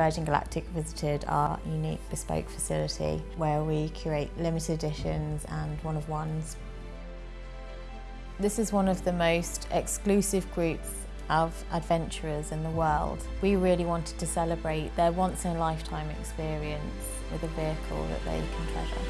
Virgin Galactic visited our unique bespoke facility where we curate limited editions and one-of-ones. This is one of the most exclusive groups of adventurers in the world. We really wanted to celebrate their once-in-a-lifetime experience with a vehicle that they can treasure.